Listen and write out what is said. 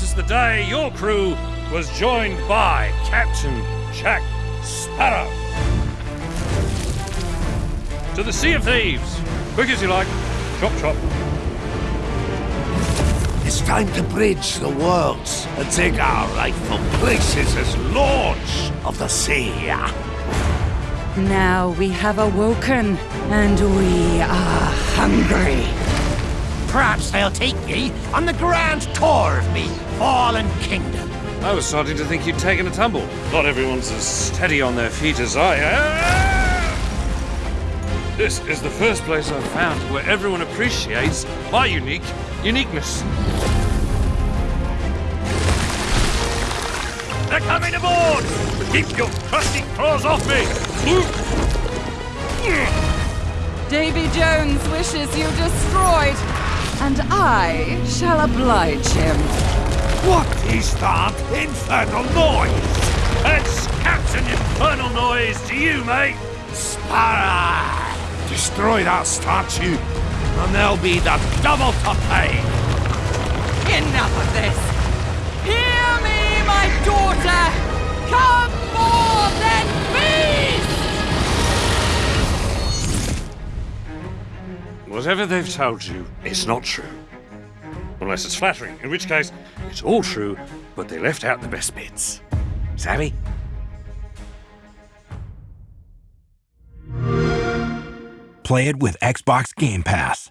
this is the day your crew was joined by Captain Jack Sparrow. To the Sea of Thieves. Quick as you like. Chop, chop. It's time to bridge the worlds and take our rightful places as lords of the sea. Now we have awoken, and we are hungry. Perhaps they'll take me on the grand tour of me fallen kingdom. I was starting to think you'd taken a tumble. Not everyone's as steady on their feet as I am. This is the first place I've found where everyone appreciates my unique uniqueness. They're coming aboard! Keep your crusty claws off me! Davy Jones wishes you destroyed, and I shall oblige him. What is that infernal noise? That's Captain Infernal Noise to you, mate! Sparrow! Destroy that statue, and there'll be the double to pay. Enough of this! Hear me, my daughter! Come more than beast! Whatever they've told you, it's not true. Unless it's flattering, in which case, it's all true, but they left out the best bits. Savvy? Play it with Xbox Game Pass.